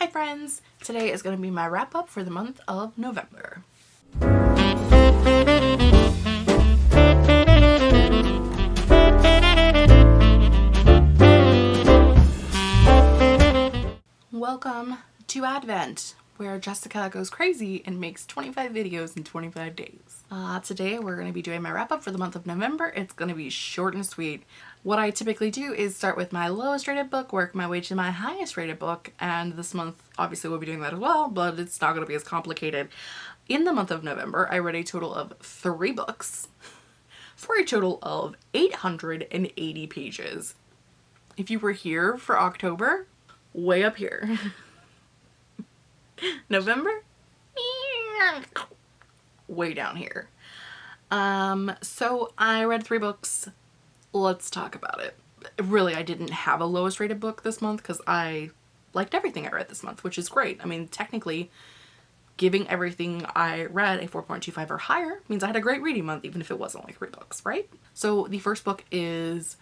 Hi friends! Today is going to be my wrap up for the month of November. Welcome to Advent where Jessica goes crazy and makes 25 videos in 25 days. Uh, today we're going to be doing my wrap up for the month of November. It's going to be short and sweet. What I typically do is start with my lowest rated book, work my way to my highest rated book, and this month obviously we'll be doing that as well, but it's not going to be as complicated. In the month of November, I read a total of three books for a total of 880 pages. If you were here for October, way up here. November? Way down here. Um, so I read three books. Let's talk about it. Really, I didn't have a lowest rated book this month because I liked everything I read this month, which is great. I mean, technically, giving everything I read a 4.25 or higher means I had a great reading month, even if it wasn't like three books, right? So the first book is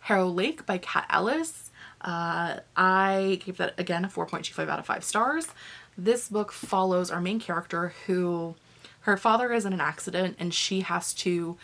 Harrow Lake by Kat Ellis. Uh, I gave that, again, a 4.25 out of 5 stars. This book follows our main character who her father is in an accident and she has to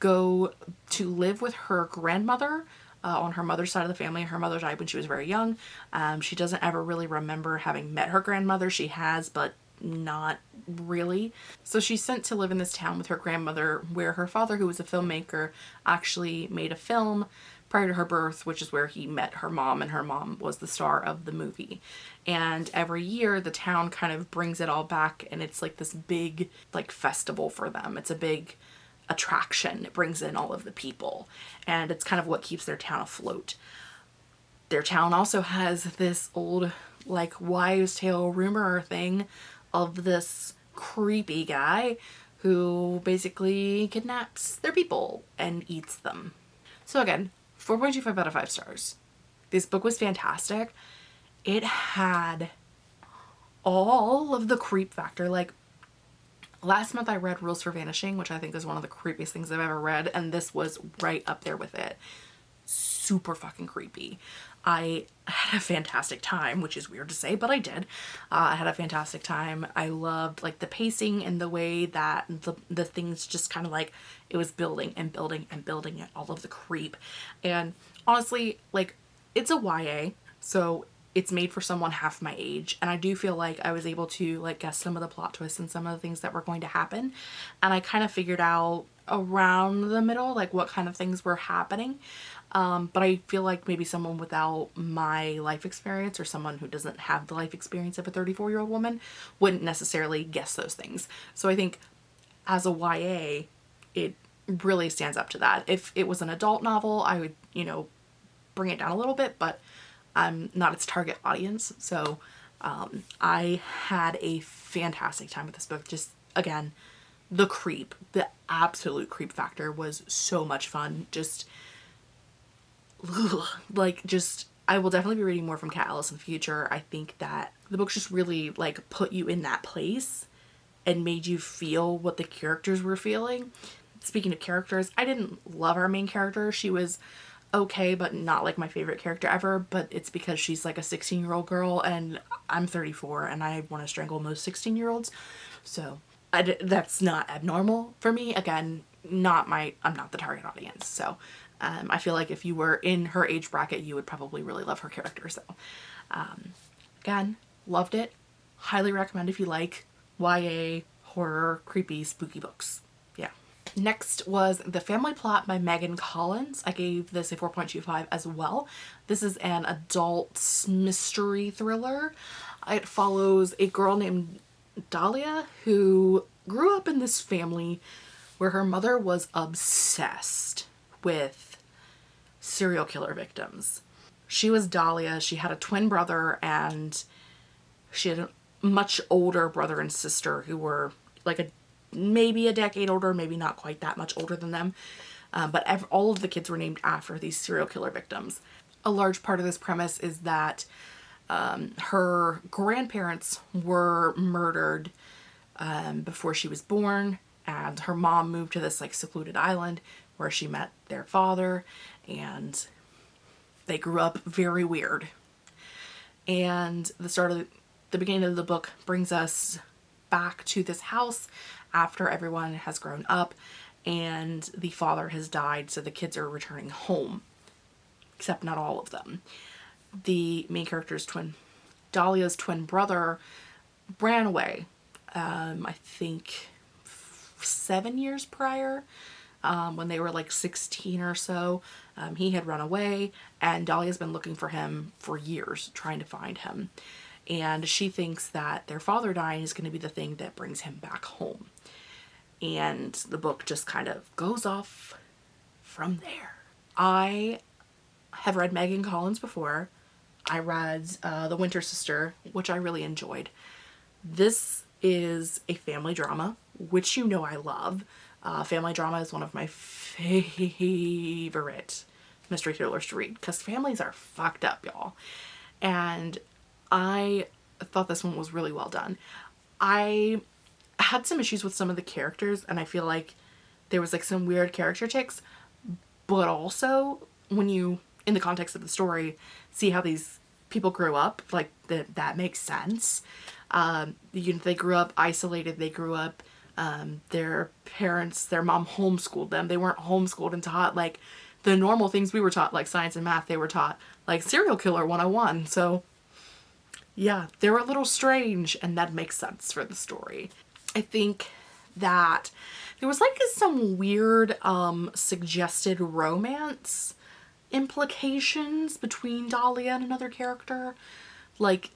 go to live with her grandmother uh, on her mother's side of the family. Her mother died when she was very young. Um, she doesn't ever really remember having met her grandmother. She has, but not really. So she's sent to live in this town with her grandmother where her father, who was a filmmaker, actually made a film prior to her birth, which is where he met her mom and her mom was the star of the movie. And every year the town kind of brings it all back and it's like this big like festival for them. It's a big attraction. It brings in all of the people and it's kind of what keeps their town afloat. Their town also has this old like wives tale rumor thing of this creepy guy who basically kidnaps their people and eats them. So again, 4.25 out of 5 stars. This book was fantastic. It had all of the creep factor. Like last month I read Rules for Vanishing, which I think is one of the creepiest things I've ever read. And this was right up there with it. Super fucking creepy. I had a fantastic time, which is weird to say, but I did. Uh, I had a fantastic time. I loved like the pacing and the way that the, the things just kind of like it was building and building and building and all of the creep. And honestly, like it's a YA, so it's made for someone half my age and I do feel like I was able to like guess some of the plot twists and some of the things that were going to happen and I kind of figured out around the middle like what kind of things were happening um, but I feel like maybe someone without my life experience or someone who doesn't have the life experience of a 34 year old woman wouldn't necessarily guess those things. So I think as a YA, it really stands up to that. If it was an adult novel, I would, you know, bring it down a little bit, but I'm not its target audience. So um, I had a fantastic time with this book. Just again, the creep, the absolute creep factor was so much fun. Just ugh, like just I will definitely be reading more from Kat Ellis in the future. I think that the books just really like put you in that place and made you feel what the characters were feeling. Speaking of characters, I didn't love our main character. She was okay, but not like my favorite character ever, but it's because she's like a 16 year old girl and I'm 34 and I want to strangle most 16 year olds. So that's not abnormal for me. Again, not my, I'm not the target audience. So um, I feel like if you were in her age bracket, you would probably really love her character. So um, again, loved it. Highly recommend if you like YA, horror, creepy, spooky books. Yeah. Next was The Family Plot by Megan Collins. I gave this a 4.25 as well. This is an adult mystery thriller. It follows a girl named Dahlia who grew up in this family where her mother was obsessed with serial killer victims. She was Dahlia. She had a twin brother and she had a much older brother and sister who were like a maybe a decade older, maybe not quite that much older than them. Uh, but all of the kids were named after these serial killer victims. A large part of this premise is that um, her grandparents were murdered um, before she was born and her mom moved to this like secluded island where she met their father and they grew up very weird. And the start of the beginning of the book brings us back to this house after everyone has grown up and the father has died so the kids are returning home except not all of them the main character's twin Dahlia's twin brother ran away um, I think seven years prior um, when they were like 16 or so. Um, he had run away and Dahlia's been looking for him for years, trying to find him. And she thinks that their father dying is going to be the thing that brings him back home. And the book just kind of goes off from there. I have read Megan Collins before. I read uh, The Winter Sister, which I really enjoyed. This is a family drama, which you know I love. Uh, family drama is one of my favorite mystery thrillers to read because families are fucked up, y'all. And I thought this one was really well done. I had some issues with some of the characters and I feel like there was like some weird character ticks, but also when you, in the context of the story, see how these people grew up, like that that makes sense. Um, you know, they grew up isolated, they grew up um, their parents, their mom homeschooled them. They weren't homeschooled and taught like the normal things we were taught, like science and math, they were taught like serial killer 101. So yeah, they're a little strange and that makes sense for the story. I think that there was like some weird um, suggested romance implications between Dahlia and another character. Like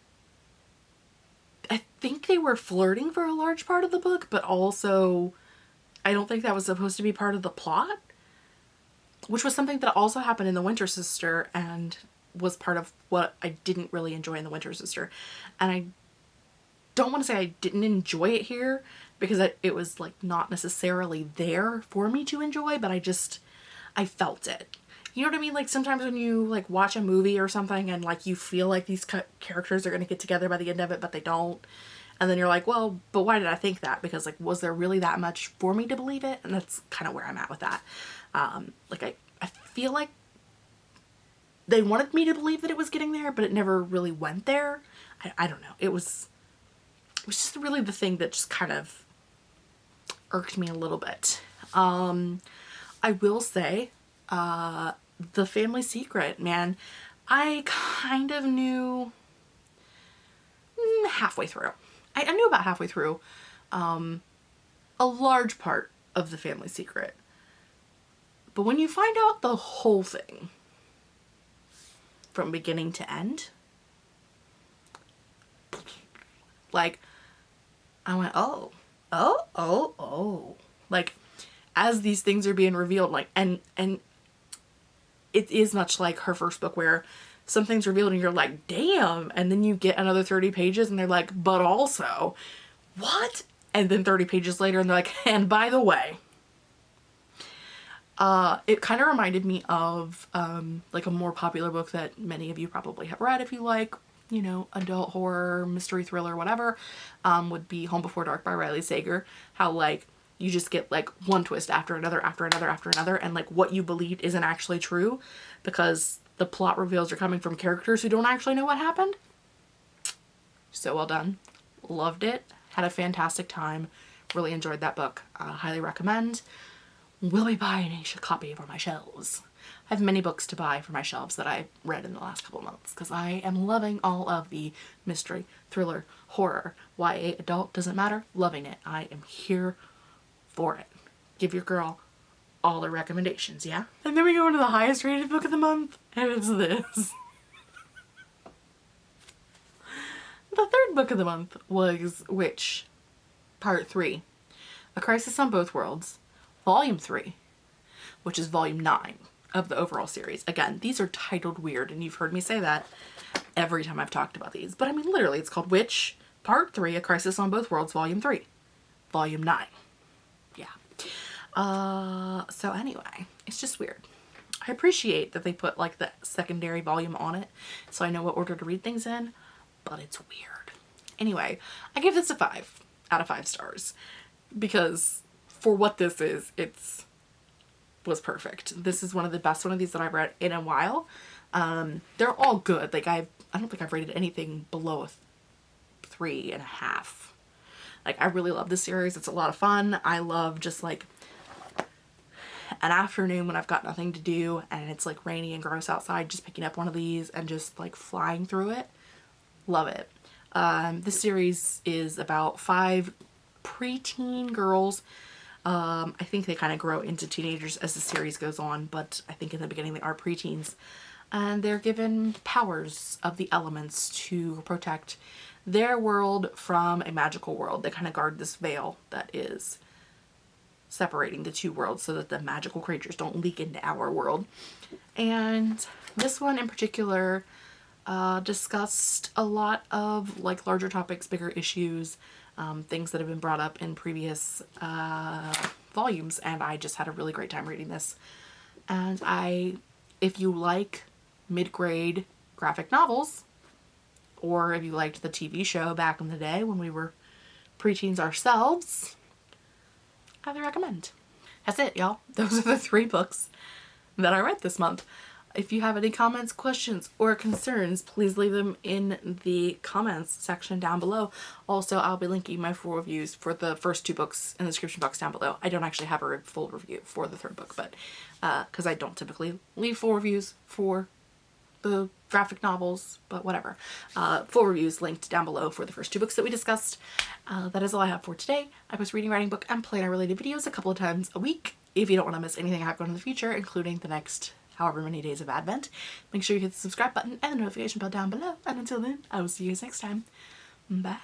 I think they were flirting for a large part of the book, but also I don't think that was supposed to be part of the plot, which was something that also happened in The Winter Sister and was part of what I didn't really enjoy in The Winter Sister. And I don't want to say I didn't enjoy it here because it, it was like not necessarily there for me to enjoy, but I just, I felt it. You know what I mean? Like sometimes when you like watch a movie or something and like you feel like these characters are going to get together by the end of it, but they don't. And then you're like, well, but why did I think that? Because like, was there really that much for me to believe it? And that's kind of where I'm at with that. Um, like I, I feel like they wanted me to believe that it was getting there, but it never really went there. I, I don't know. It was, it was just really the thing that just kind of irked me a little bit. Um, I will say, uh, the family secret, man. I kind of knew mm, halfway through. I, I, knew about halfway through um, a large part of the family secret. But when you find out the whole thing from beginning to end, like, I went, oh, oh, oh, oh. Like, as these things are being revealed, like, and, and it is much like her first book where something's revealed and you're like, damn. And then you get another 30 pages and they're like, but also, what? And then 30 pages later and they're like, and by the way, uh, it kind of reminded me of um, like a more popular book that many of you probably have read if you like, you know, adult horror, mystery thriller, whatever, um, would be Home Before Dark by Riley Sager. How like you just get like one twist after another after another after another and like what you believed isn't actually true because the plot reveals are coming from characters who don't actually know what happened. So well done. Loved it. Had a fantastic time. Really enjoyed that book. Uh, highly recommend. Will be buying a copy for my shelves. I have many books to buy for my shelves that I read in the last couple months because I am loving all of the mystery, thriller, horror, YA, adult, doesn't matter, loving it. I am here for it. Give your girl all the recommendations, yeah? And then we go into the highest rated book of the month, and it's this. the third book of the month was Witch, Part 3, A Crisis on Both Worlds, Volume 3, which is Volume 9 of the overall series. Again, these are titled weird, and you've heard me say that every time I've talked about these. But I mean, literally, it's called Witch, Part 3, A Crisis on Both Worlds, Volume 3, Volume 9. Uh, so anyway, it's just weird. I appreciate that they put like the secondary volume on it so I know what order to read things in, but it's weird. Anyway, I give this a five out of five stars because for what this is, it's was perfect. This is one of the best one of these that I've read in a while. Um, they're all good. Like I've, I don't think I've rated anything below a three and a half. Like I really love this series. It's a lot of fun. I love just like an afternoon when I've got nothing to do and it's like rainy and gross outside, just picking up one of these and just like flying through it. Love it. Um, this series is about five preteen girls. Um, I think they kind of grow into teenagers as the series goes on, but I think in the beginning they are preteens. And they're given powers of the elements to protect their world from a magical world. They kind of guard this veil that is separating the two worlds so that the magical creatures don't leak into our world. And this one in particular uh, discussed a lot of like larger topics, bigger issues, um, things that have been brought up in previous uh, volumes and I just had a really great time reading this. And I, if you like mid-grade graphic novels, or if you liked the TV show back in the day when we were preteens ourselves, highly recommend. That's it, y'all. Those are the three books that I read this month. If you have any comments, questions, or concerns, please leave them in the comments section down below. Also, I'll be linking my full reviews for the first two books in the description box down below. I don't actually have a full review for the third book, but because uh, I don't typically leave full reviews for the graphic novels, but whatever. Uh, full reviews linked down below for the first two books that we discussed. Uh, that is all I have for today. I post reading, writing, book, and planner related videos a couple of times a week. If you don't want to miss anything I have going in the future, including the next however many days of Advent, make sure you hit the subscribe button and the notification bell down below. And until then, I will see you guys next time. Bye!